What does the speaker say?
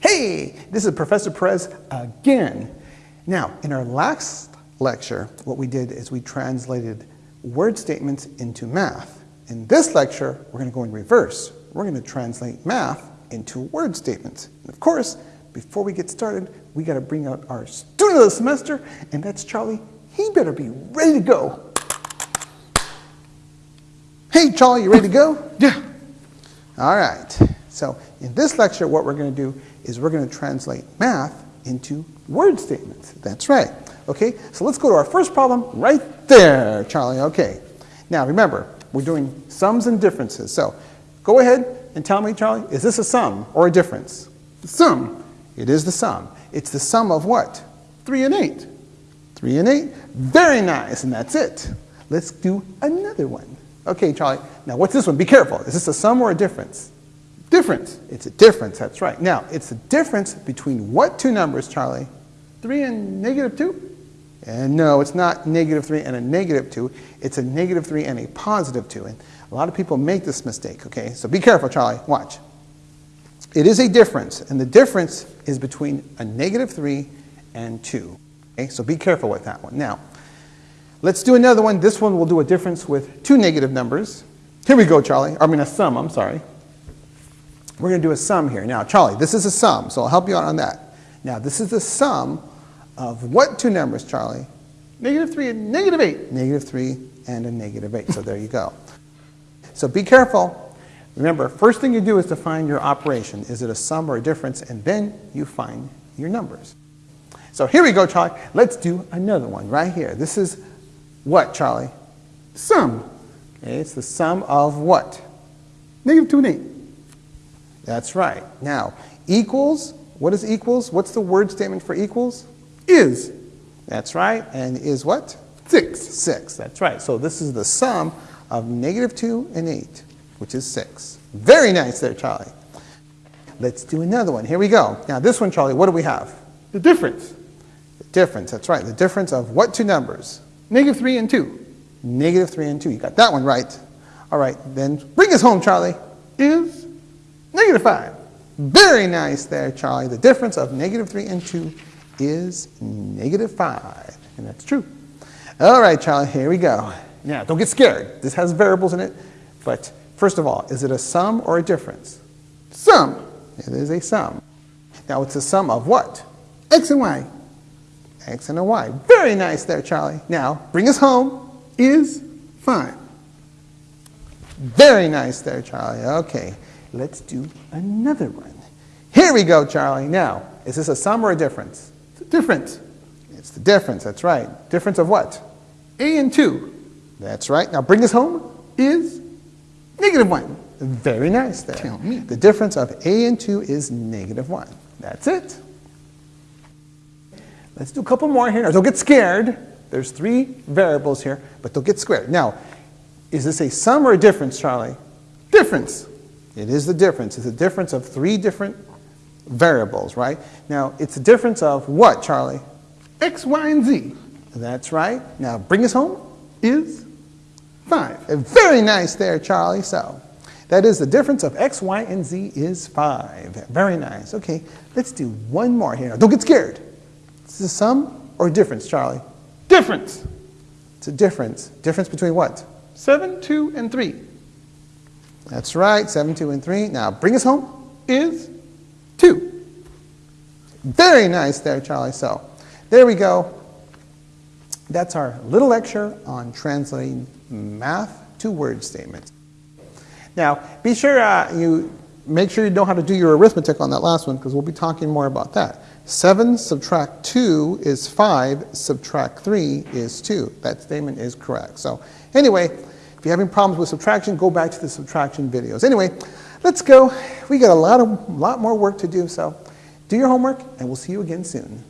Hey, this is Professor Perez again. Now, in our last lecture, what we did is we translated word statements into math. In this lecture, we're going to go in reverse. We're going to translate math into word statements. And of course, before we get started, we got to bring out our student of the semester, and that's Charlie. He better be ready to go. Hey, Charlie, you ready to go? Yeah. All right. So in this lecture, what we're going to do is we're going to translate math into word statements. That's right. Okay, so let's go to our first problem right there, Charlie. Okay. Now remember, we're doing sums and differences. So go ahead and tell me, Charlie, is this a sum or a difference? The sum. It is the sum. It's the sum of what? 3 and 8. 3 and 8. Very nice, and that's it. Let's do another one. Okay, Charlie. Now, what's this one? Be careful. Is this a sum or a difference? Difference. It's a difference, that's right. Now, it's a difference between what two numbers, Charlie? 3 and negative 2? And no, it's not negative 3 and a negative 2. It's a negative 3 and a positive 2. And a lot of people make this mistake, okay? So be careful, Charlie. Watch. It is a difference, and the difference is between a negative 3 and 2. Okay? So be careful with that one. Now, let's do another one. This one will do a difference with two negative numbers. Here we go, Charlie. I mean, a sum, I'm sorry. We're going to do a sum here. Now, Charlie, this is a sum, so I'll help you out on that. Now, this is the sum of what two numbers, Charlie? Negative 3 and negative 8. Negative 3 and a negative 8. So there you go. So be careful. Remember, first thing you do is to find your operation. Is it a sum or a difference? And then you find your numbers. So here we go, Charlie. Let's do another one right here. This is what, Charlie? Sum. Okay, it's the sum of what? Negative 2 and 8. That's right. Now, equals, what is equals? What's the word statement for equals? Is. That's right. And is what? 6. 6. That's right. So this is the sum of negative 2 and 8, which is 6. Very nice there, Charlie. Let's do another one. Here we go. Now, this one, Charlie, what do we have? The difference. The difference. That's right. The difference of what two numbers? Negative 3 and 2. Negative 3 and 2. You got that one right. All right. Then bring us home, Charlie. Is negative 5. Very nice there, Charlie. The difference of negative 3 and 2 is negative 5. And that's true. All right, Charlie, here we go. Now, don't get scared. This has variables in it. But first of all, is it a sum or a difference? Sum. It is a sum. Now, it's a sum of what? X and Y. X and a Y. Very nice there, Charlie. Now, bring us home. Is 5. Very nice there, Charlie. Okay, let's do another one. Here we go, Charlie. Now, is this a sum or a difference? It's a difference. It's the difference, that's right. Difference of what? A and 2. That's right. Now bring us home. Is negative 1. Very nice there. Tell me. The difference of A and 2 is negative 1. That's it. Let's do a couple more here. Now, don't get scared. There's three variables here, but don't get scared. Now, is this a sum or a difference, Charlie? Difference. It is the difference. It's a difference of three different variables, right? Now, it's a difference of what, Charlie? X, Y, and Z. That's right. Now, bring us home. Is 5. Very nice there, Charlie. So, that is the difference of x, y, and z is 5. Very nice. Okay, let's do one more here. Now, don't get scared. Is this a sum or a difference, Charlie? Difference. It's a difference. Difference between what? 7, 2, and 3. That's right, 7, 2, and 3. Now, bring us home. Is 2. Very nice there, Charlie. So, there we go. That's our little lecture on translating math to word statements. Now, be sure uh, you make sure you know how to do your arithmetic on that last one because we'll be talking more about that. 7 subtract 2 is 5, subtract 3 is 2. That statement is correct. So, anyway, if you're having problems with subtraction, go back to the subtraction videos. Anyway, let's go. We got a lot, of, lot more work to do, so do your homework, and we'll see you again soon.